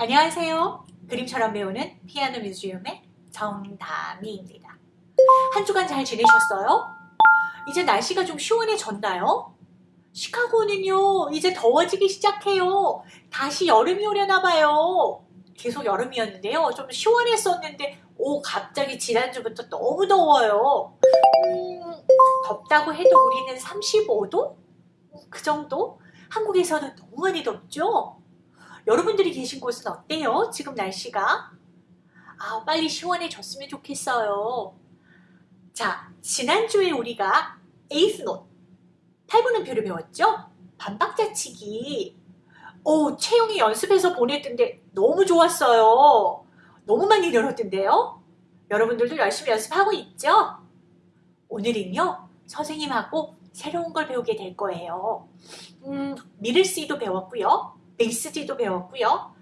안녕하세요. 그림처럼 배우는 피아노 뮤지엄의 정다미입니다. 한 주간 잘 지내셨어요? 이제 날씨가 좀 시원해졌나요? 시카고는요, 이제 더워지기 시작해요. 다시 여름이 오려나 봐요. 계속 여름이었는데요. 좀 시원했었는데, 오, 갑자기 지난주부터 너무 더워요. 음, 덥다고 해도 우리는 35도? 그 정도? 한국에서는 너무 많이 덥죠? 여러분들이 계신 곳은 어때요? 지금 날씨가? 아, 빨리 시원해졌으면 좋겠어요. 자, 지난주에 우리가 eighth note, 8분음표를 배웠죠? 반박자치기. 오, 채용이 연습해서 보냈던데 너무 좋았어요. 너무 많이 늘었던데요? 여러분들도 열심히 연습하고 있죠? 오늘은요, 선생님하고 새로운 걸 배우게 될 거예요. 음, middle C도 배웠고요. bass C도 배웠고요.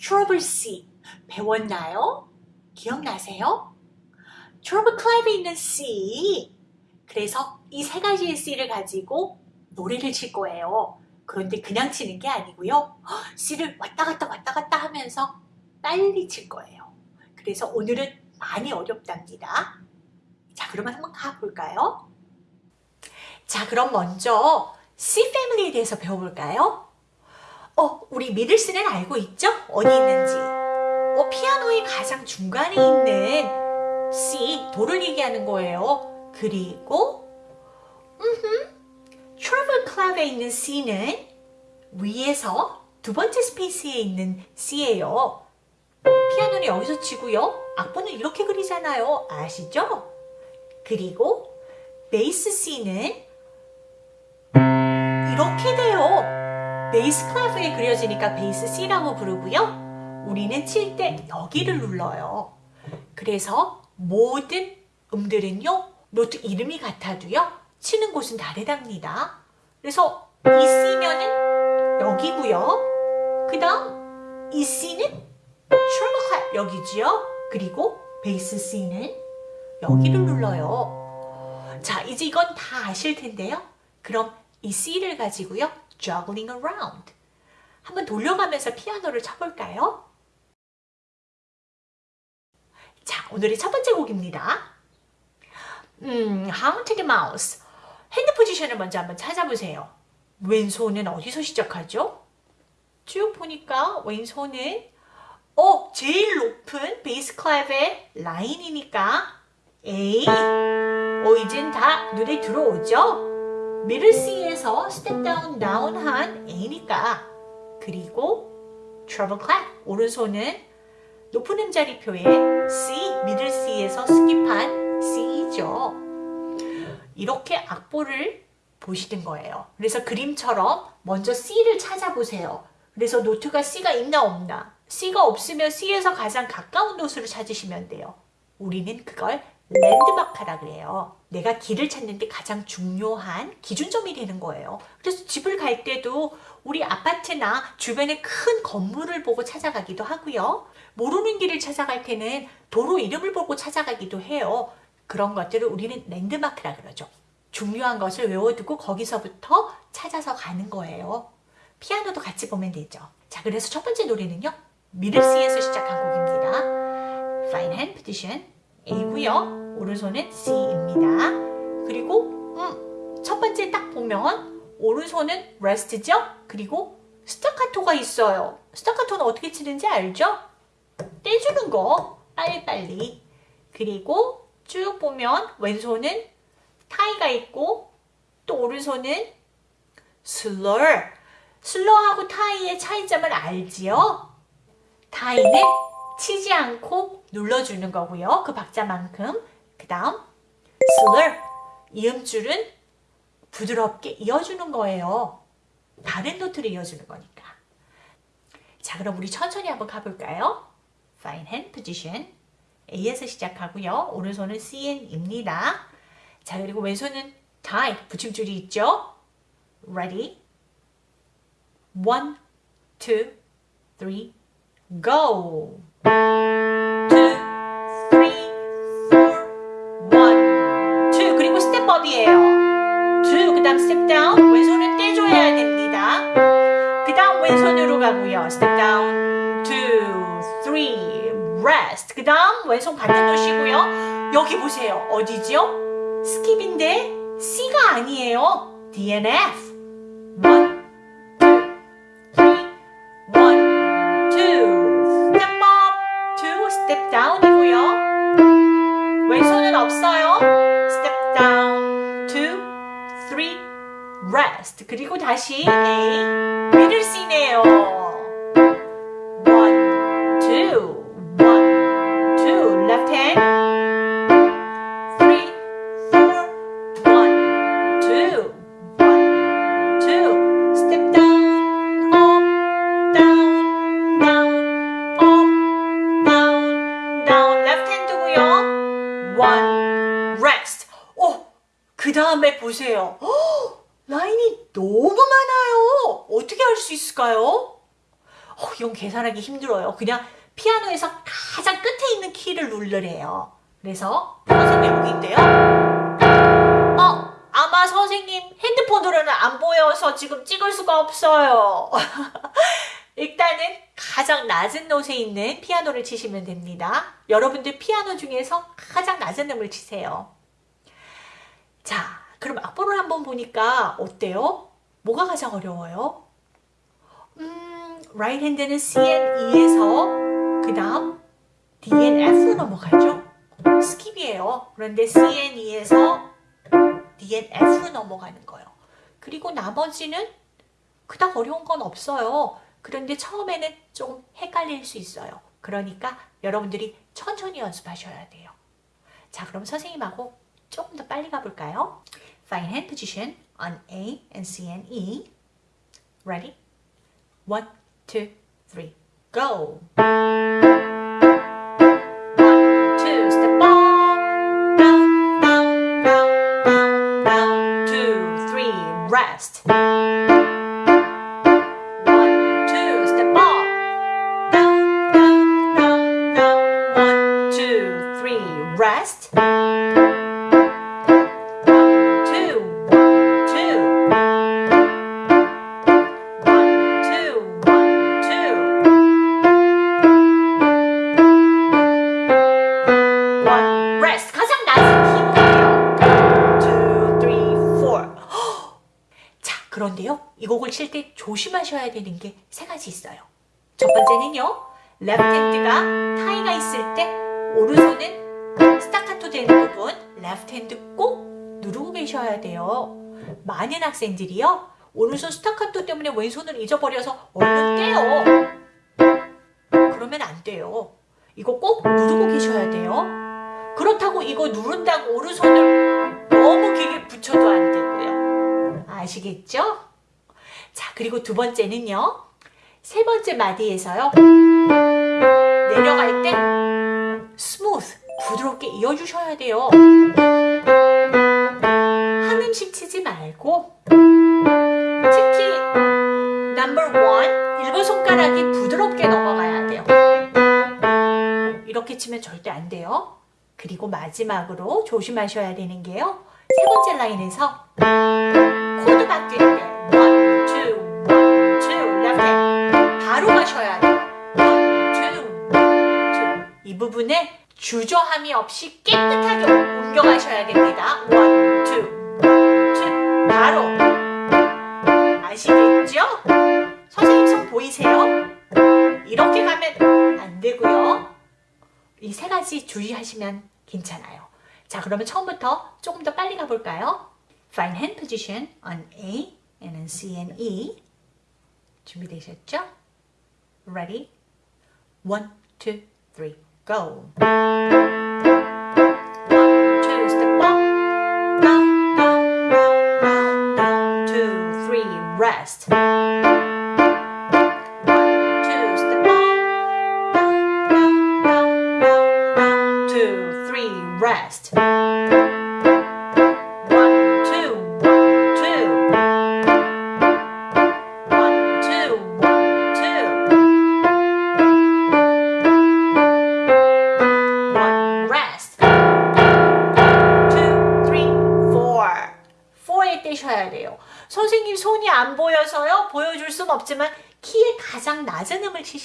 treble C 배웠나요? 기억나세요? treble clef에 있는 C 그래서 이 세 가지의 C를 가지고 노래를 칠 거예요. 그런데 그냥 치는 게 아니고요. C를 왔다 갔다 왔다 갔다 하면서 빨리 칠 거예요. 그래서 오늘은 많이 어렵답니다. 자, 그러면 한번 가볼까요? 자, 그럼 먼저 C 패밀리에 대해서 배워볼까요? 어, 우리 middle C는 알고 있죠? 어디 있는지. 어, 피아노의 가장 중간에 있는 C, 도를 얘기하는 거예요. 그리고 음흠, treble clef에 있는 C는 위에서 두 번째 space에 있는 C예요. 피아노는 여기서 치고요. 악보는 이렇게 그리잖아요. 아시죠? 그리고 bass C는 이렇게 돼요. bass clef에 그려지니까 bass C라고 부르고요. 우리는 칠 때 여기를 눌러요. 그래서 모든 음들은요. 노트 이름이 같아도요. 치는 곳은 다르답니다. 그래서 이 C면은 여기고요. 그 다음 이 C는 clef 여기지요. 그리고 bass C는 여기를 눌러요. 자, 이제 이건 다 아실 텐데요. 그럼 이 C를 가지고요. juggling around. 한번 돌려가면서 피아노를 쳐볼까요? 자, 오늘의 첫 번째 곡입니다. 음, Haunted Mouse. hand position을 먼저 한번 찾아보세요. 왼손은 어디서 시작하죠? 쭉 보니까 왼손은 어, 제일 높은 bass clef의 라인이니까 A. 어, 이젠 다 눈에 들어오죠? 미들 C에서 스텝 다운 다운한 A니까 그리고 treble clef 오른손은 높은 음자리표의 C, 미들 C에서 스킵한 C죠. 이렇게 악보를 보시는 거예요. 그래서 그림처럼 먼저 C를 찾아보세요. 그래서 노트가 C가 있나 없나 C가 없으면 C에서 가장 가까운 노트를 찾으시면 돼요. 우리는 그걸 랜드마크라 그래요. 내가 길을 찾는 데 가장 중요한 기준점이 되는 거예요. 그래서 집을 갈 때도 우리 아파트나 주변의 큰 건물을 보고 찾아가기도 하고요. 모르는 길을 찾아갈 때는 도로 이름을 보고 찾아가기도 해요. 그런 것들을 우리는 랜드마크라 그러죠. 중요한 것을 외워두고 거기서부터 찾아서 가는 거예요. 피아노도 같이 보면 되죠. 자, 그래서 첫 번째 노래는요. 미들 C에서 시작한 곡입니다. Fine hand position A고요. 오른손은 C입니다. 그리고 음, 첫 번째 딱 보면 오른손은 rest죠. 그리고 스타카토가 있어요. 스타카토는 어떻게 치는지 알죠? 떼주는 거 빨리빨리. 그리고 쭉 보면 왼손은 타이가 있고 또 오른손은 슬러 슬러하고 타이의 차이점을 알지요? 타이는 치지 않고 눌러주는 거고요. 그 박자만큼. 그 다음 slur, 이음줄은 부드럽게 이어주는 거예요. 다른 노트를 이어주는 거니까. 자, 그럼 우리 천천히 한번 가볼까요? Fine hand position. A에서 시작하고요. 오른손은 CN입니다. 자, 그리고 왼손은 tie, 붙임줄이 있죠? Ready? One, go! 스텝업이에요. two, 그 다음 down. 왼손은 떼줘야 됩니다. 그 다음 왼손으로 가고요. step down, two. 그 다음 왼손 반대 놓으시고요. 여기 보세요. 어디죠? skip인데 C가 아니에요. DNF. Rest. 그리고 다시 A, middle C네요. 계산하기 힘들어요. 그냥 피아노에서 가장 끝에 있는 키를 누르래요. 그래서 선생님 여기인데요. 어, 아마 선생님 핸드폰으로는 안 보여서 지금 찍을 수가 없어요. 일단은 가장 낮은 노트에 있는 피아노를 치시면 됩니다. 여러분들 피아노 중에서 가장 낮은 음을 치세요. 자, 그럼 악보를 한번 보니까 어때요? 뭐가 가장 어려워요? 음, right hand는 C and E에서 그 다음 D and F로 넘어가죠. skip이에요. 그런데 C and E에서 D and F로 넘어가는 거예요. 그리고 나머지는 그닥 어려운 건 없어요. 그런데 처음에는 조금 헷갈릴 수 있어요. 그러니까 여러분들이 천천히 연습하셔야 돼요. 자, 그럼 선생님하고 조금 더 빨리 가볼까요? Fine hand position on A and C and E. Ready? One, two, three, go. One, two, step down. Two, three, rest. 조심하셔야 되는 게 세 가지 있어요. 첫 번째는요. left hand가 타이가 있을 때 오른손은 스타카토 되는 부분 left hand 꼭 누르고 계셔야 돼요. 많은 학생들이요. 오른손 스타카토 때문에 왼손을 잊어버려서 얼른 떼요. 그러면 안 돼요. 이거 꼭 누르고 계셔야 돼요. 그렇다고 이거 누른다고 오른손을 너무 길게 붙여도 안 되고요. 아시겠죠? 자, 그리고 두 번째는요. 세 번째 마디에서요. 내려갈 때 smooth, 부드럽게 이어주셔야 돼요. 한 음씩 치지 말고 특히 number one, 일번 손가락이 부드럽게 넘어가야 돼요. 이렇게 치면 절대 안 돼요. 그리고 마지막으로 조심하셔야 되는 게요. 세 번째 라인에서 코드 바뀔 때 주저함이 없이 깨끗하게 옮겨가셔야 됩니다. one, two, one, two 바로 아시겠죠? 선생님 손 보이세요? 이렇게 가면 안 되고요. 이 세 가지 주의하시면 괜찮아요. 자, 그러면 처음부터 조금 더 빨리 가볼까요? Fine hand position on A and on C and E. 준비되셨죠? Ready? One, two, three, go. One, two, step up. Down, down, down, down, down. Two, three, rest.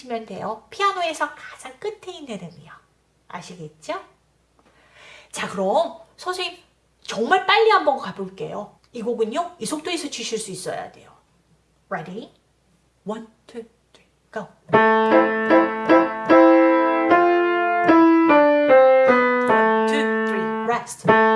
치시면 돼요. 피아노에서 가장 끝에 있는 음이요. 아시겠죠? 자 그럼 선생님 정말 빨리 한번 가볼게요. 이 곡은요. 이 속도에서 치실 수 있어야 돼요. Ready? One, two, three, go. One,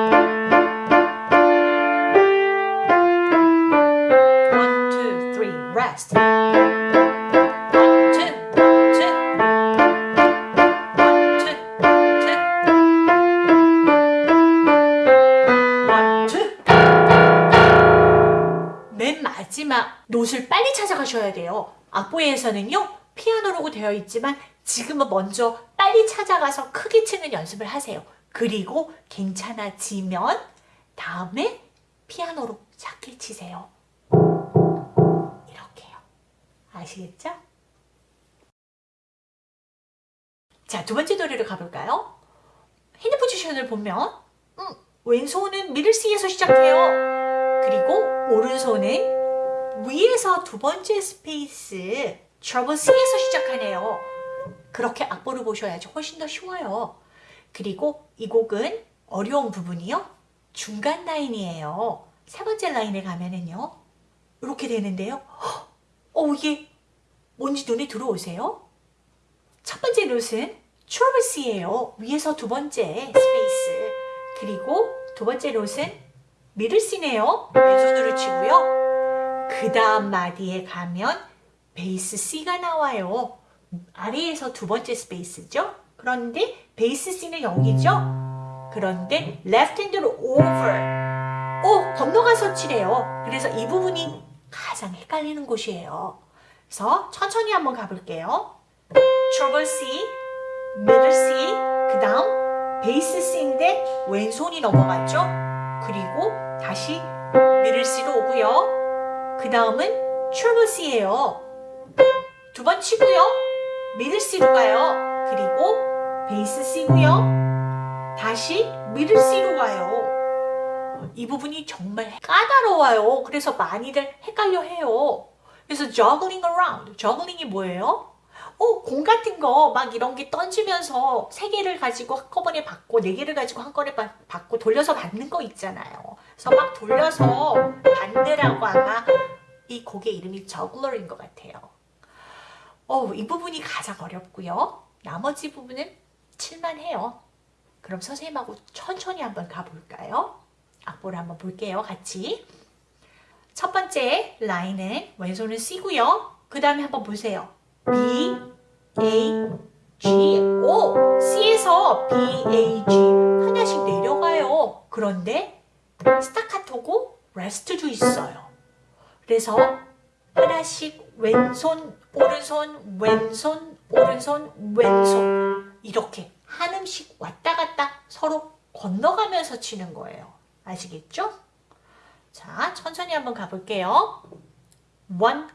찾아가셔야 돼요. 악보에서는요, 피아노로 되어 있지만 지금은 먼저 빨리 찾아가서 크게 치는 연습을 하세요. 그리고 괜찮아지면 다음에 피아노로 작게 치세요. 이렇게요. 아시겠죠? 자, 두 번째 노래로 가볼까요? 핸드 포지션을 보면 음, 왼손은 미들 C에서 시작해요. 그리고 오른손은 위에서 두 번째 space treble C에서 시작하네요. 그렇게 악보를 보셔야지 훨씬 더 쉬워요. 그리고 이 곡은 어려운 부분이요. 중간 라인이에요. 세 번째 라인에 가면은요. 이렇게 되는데요. 어, 이게 뭔지 눈에 들어오세요? 첫 번째 노트는 트러블 C예요. 위에서 두 번째 space. 그리고 두 번째 노트는 미들 C네요. 왼손으로 치고요. 그 다음 마디에 가면 bass C가 나와요. 아래에서 두 번째 space죠. 그런데 bass C는 여기죠. 그런데 left hand로 over. 오, 건너가서 치래요. 그래서 이 부분이 가장 헷갈리는 곳이에요. 그래서 천천히 한번 가볼게요. treble C, middle C, 그 다음 베이스 C인데 왼손이 넘어갔죠? 그리고 다시 middle C로 오고요. 그 다음은 treble C예요. 두 번 치고요. middle C로 가요. 그리고 베이스 C고요. 다시 middle C로 가요. 이 부분이 정말 까다로워요. 그래서 많이들 헷갈려 해요. 그래서 juggling around. juggling이 뭐예요? 어, 공 같은 거 막 이런 게 던지면서 세 개를 가지고 한꺼번에 받고 네 개를 가지고 한꺼번에 받- 받고 돌려서 받는 거 있잖아요. 그래서 막 돌려서 받느라고 아마 이 곡의 이름이 저글러인 것 같아요. 어, 이 부분이 가장 어렵고요. 나머지 부분은 칠만해요. 그럼 선생님하고 천천히 한번 가볼까요? 악보를 한번 볼게요. 같이. 첫 번째 라인은 왼손은 C고요. 그 다음에 한번 보세요. B, A, G. 오! C에서 B, A, G 하나씩 내려가요. 그런데 스타카토고 레스트도 있어요. 그래서 하나씩 왼손, 오른손, 왼손, 오른손, 왼손 이렇게 한 음씩 왔다 갔다 서로 건너가면서 치는 거예요. 아시겠죠? 자, 천천히 한번 가볼게요. One,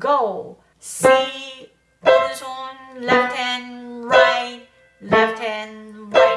go. C, 오른손, left hand, right, left hand, right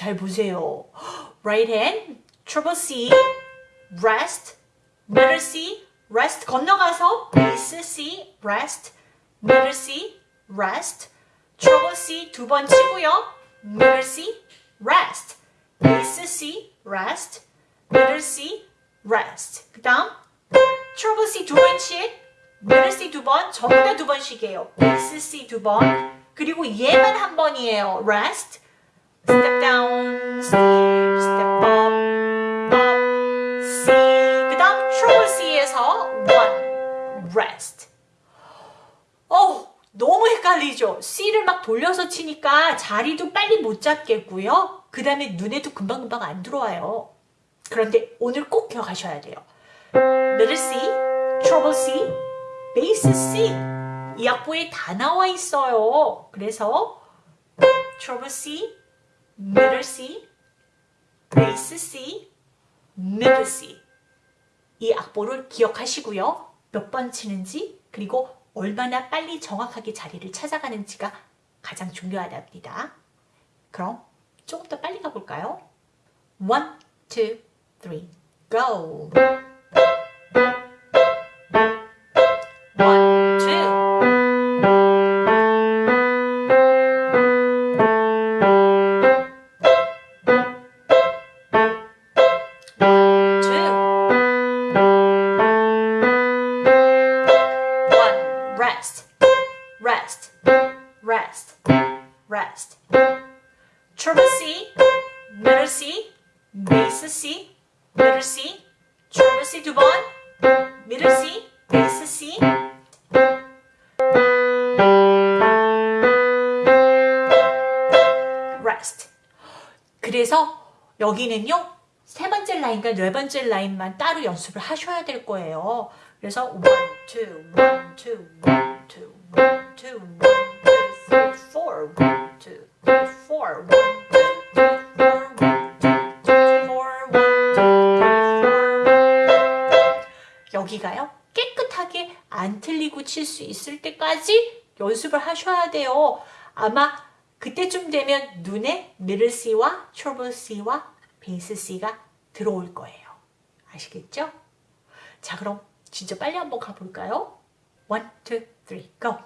잘 보세요. right hand, triple C, rest, middle C, rest 건너가서 bass C, rest, middle C, rest, treble C 두 번 치고요. middle C, rest, bass C, rest, middle C, rest. 그 다음 treble C 두 번씩, middle C 두 번, 전부 다 두 번씩이에요. bass C 두 번, 그리고 얘만 한 번이에요. rest, step down, skip, step up, up, C. 그 다음 treble C에서 one, rest. 어, 너무 헷갈리죠? C를 막 돌려서 치니까 자리도 빨리 못 잡겠고요. 그 다음에 눈에도 금방금방 안 들어와요. 그런데 오늘 꼭 기억하셔야 돼요. middle C, treble C, bass C 이 악보에 다 나와 있어요. 그래서 treble C, middle C, bass C, middle C 이 악보를 기억하시고요. 몇 번 치는지 그리고 얼마나 빨리 정확하게 자리를 찾아가는지가 가장 중요하답니다. 그럼 조금 더 빨리 가볼까요? One, two, three, go! C, middle C, bass C, middle C, triple C 두 번, middle C, bass C. rest. 그래서 여기는요. 세 번째 라인과 네 번째 라인만 따로 연습을 하셔야 될 거예요. 그래서 one, two, one, two, one, two, one, two, one, two, 여기가요. 깨끗하게 안 틀리고 칠 수 있을 때까지 연습을 하셔야 돼요. 아마 그때쯤 되면 눈에 미들 C와 트러블 C와 베이스 C가 들어올 거예요. 아시겠죠? 자 그럼 진짜 빨리 한번 가볼까요? One, two, three, go!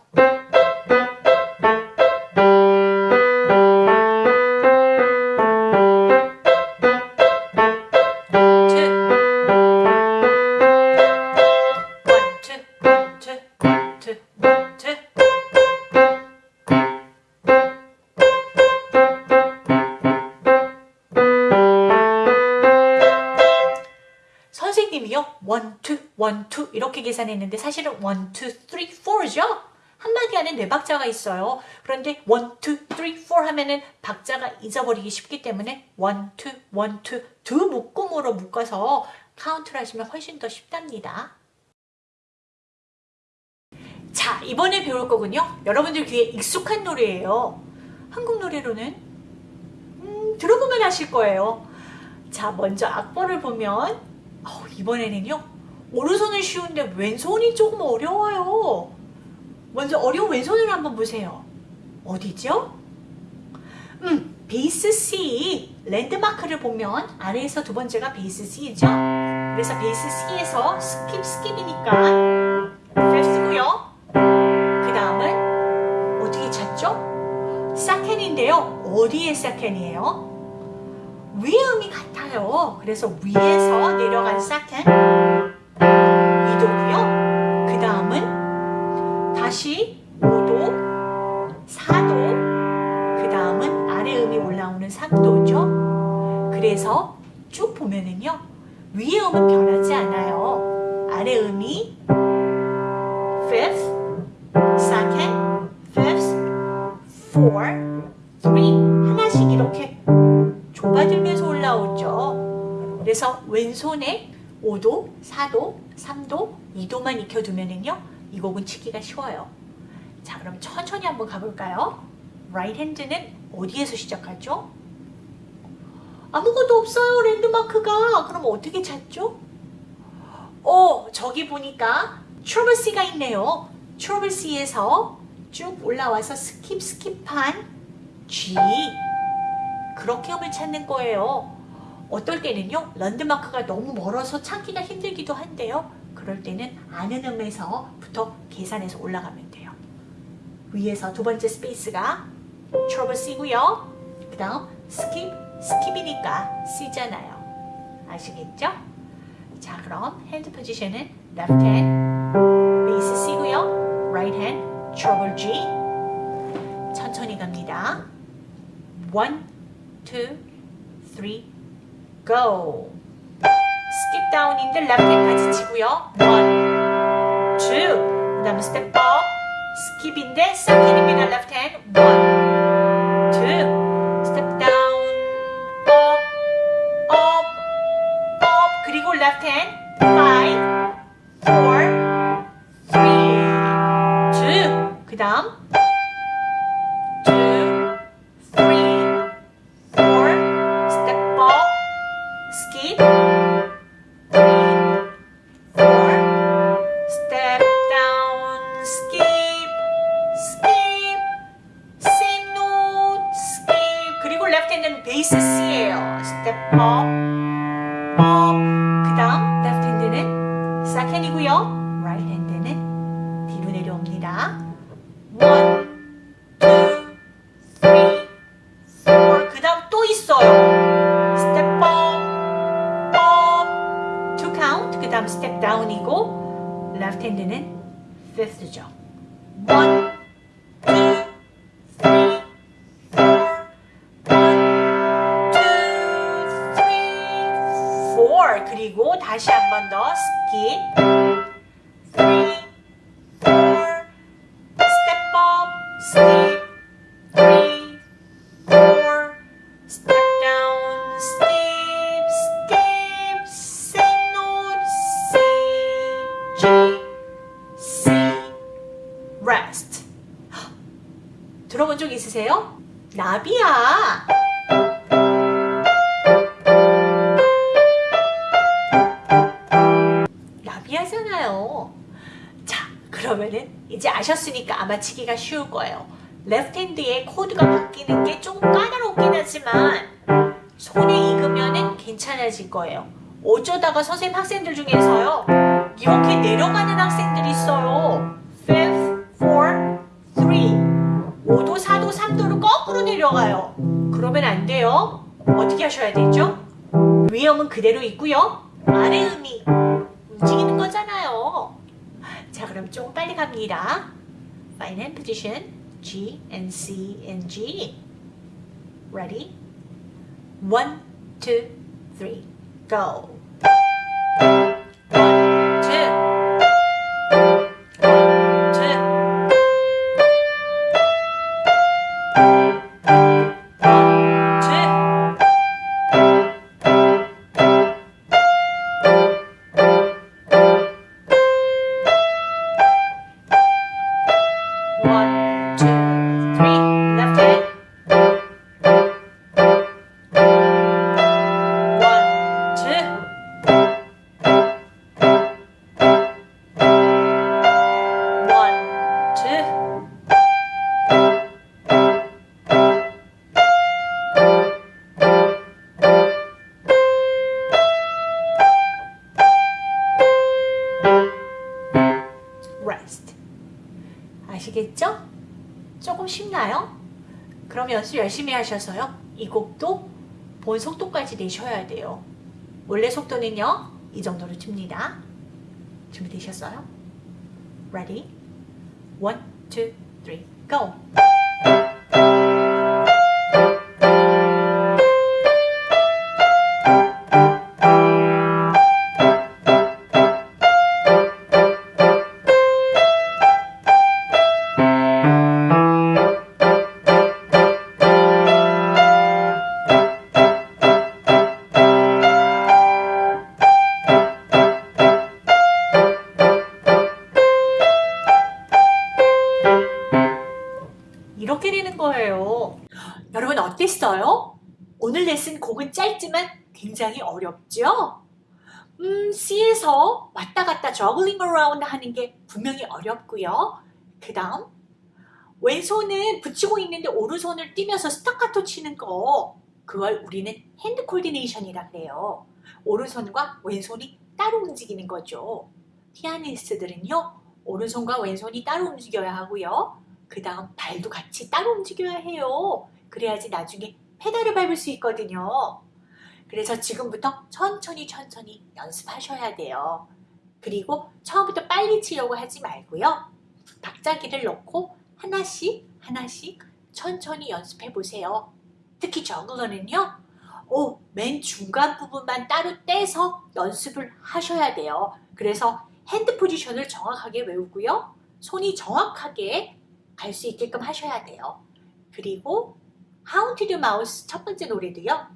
계산했는데 사실은 1, 2, 3, 4죠? 한마디 안에 네 박자가 있어요. 그런데 1, 2, 3, 4 하면은 박자가 잊어버리기 쉽기 때문에 1, 2, 1, 2, 두 묶음으로 묶어서 카운트를 하시면 훨씬 더 쉽답니다. 자, 이번에 배울 거군요. 여러분들 귀에 익숙한 노래예요. 한국 노래로는 음, 들어보면 아실 거예요. 자, 먼저 악보를 보면 어, 이번에는요. 오른손은 쉬운데 왼손이 조금 어려워요. 먼저 어려운 왼손을 한번 보세요. 어디죠? 음, bass C 랜드마크를 보면 아래에서 두 번째가 bass C죠. 그래서 베이스 C에서 스킵 스킵이니까 필수고요. 그 다음은 어떻게 찾죠? second인데요. 어디에 second예요? 위의 음이 같아요. 그래서 위에서 내려간 사켄 다시 5도, 4도, 그 다음은 아래 음이 올라오는 3도죠. 그래서 쭉 보면은요. 위의 음은 변하지 않아요. 아래 음이 fifth, second, fifth, four, three 하나씩 이렇게 좁아들면서 올라오죠. 그래서 왼손에 5도, 4도, 3도, 2도만 익혀두면은요. 이 곡은 치기가 쉬워요. 자, 그럼 천천히 한번 가볼까요? right hand는 어디에서 시작하죠? 아무것도 없어요, 랜드마크가. 그럼 어떻게 찾죠? 어, 저기 보니까 트러블 C가 있네요. treble C에서 쭉 올라와서 skip skip한 G. 그렇게 음을 찾는 거예요. 어떨 때는요. 랜드마크가 너무 멀어서 찾기가 힘들기도 한데요. 그럴 때는 아는 음에서부터 계산해서 올라가면 돼요. 위에서 두 번째 space가 treble C고요. 그 다음 skip, skip이니까 G잖아요. 아시겠죠? 자 그럼 핸드 포지션은 left hand, 베이스 C고요. right hand, treble G. 천천히 갑니다. one, two, three, go. Left hand까지 치고요. one, two. 그 다음에 step up. skip인데 second입니다. left. 그 다음 step down이고 left hand는 fifth죠. one, two, three, four. One, two, three, four. 그리고 다시 한 번 더 skip. 있으세요? 나비야. 나비하잖아요. 자, 그러면은 이제 아셨으니까 아마 치기가 쉬울 거예요. left hand의 코드가 바뀌는 게 조금 까다롭긴 하지만 손에 익으면은 괜찮아질 거예요. 어쩌다가 선생님 학생들 중에서요. 이렇게 내려가는 학생들이 있어요. Fifth, four, three. 5도, 4도, 3도로 거꾸로 내려가요. 그러면 안 돼요. 어떻게 하셔야 되죠? 위험은 그대로 있고요. 아래 음이 움직이는 거잖아요. 자, 그럼 조금 빨리 갑니다. Fine hand position. G and C and G. Ready? One, two, three, go. One, 그럼 연습 열심히 하셔서요. 이 곡도 본 속도까지 내셔야 돼요. 원래 속도는요. 이 정도로 칩니다. 준비되셨어요? Ready? One, go! 오늘 레슨 곡은 짧지만 굉장히 어렵죠? 음, C에서 왔다 갔다 juggling around 하는 게 분명히 어렵고요. 그 다음 왼손은 붙이고 있는데 오른손을 띄면서 스타카토 치는 거 그걸 우리는 hand coordination이라 그래요. 오른손과 왼손이 따로 움직이는 거죠. 피아니스트들은요. 오른손과 왼손이 따로 움직여야 하고요. 그 다음 발도 같이 따로 움직여야 해요. 그래야지 나중에 페달을 밟을 수 있거든요. 그래서 지금부터 천천히 천천히 연습하셔야 돼요. 그리고 처음부터 빨리 치려고 하지 말고요. 박자기를 넣고 하나씩 하나씩 천천히 연습해 보세요. 특히 Juggler는요. 오, 맨 중간 부분만 따로 떼서 연습을 하셔야 돼요. 그래서 hand position을 정확하게 외우고요. 손이 정확하게 갈 수 있게끔 하셔야 돼요. 그리고 How to do Mouse 첫 번째 노래도요.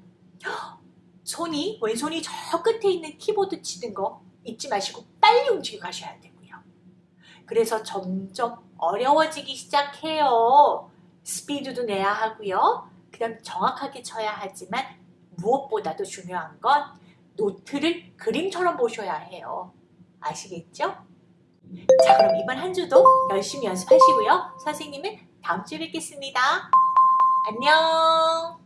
손이 왼손이 저 끝에 있는 키보드 치는 거 잊지 마시고 빨리 움직여 가셔야 되고요. 그래서 점점 어려워지기 시작해요. 스피드도 내야 하고요. 그 다음 정확하게 쳐야 하지만 무엇보다도 중요한 건 노트를 그림처럼 보셔야 해요. 아시겠죠? 자 그럼 이번 한 주도 열심히 연습하시고요. 선생님은 다음 주에 뵙겠습니다. 안녕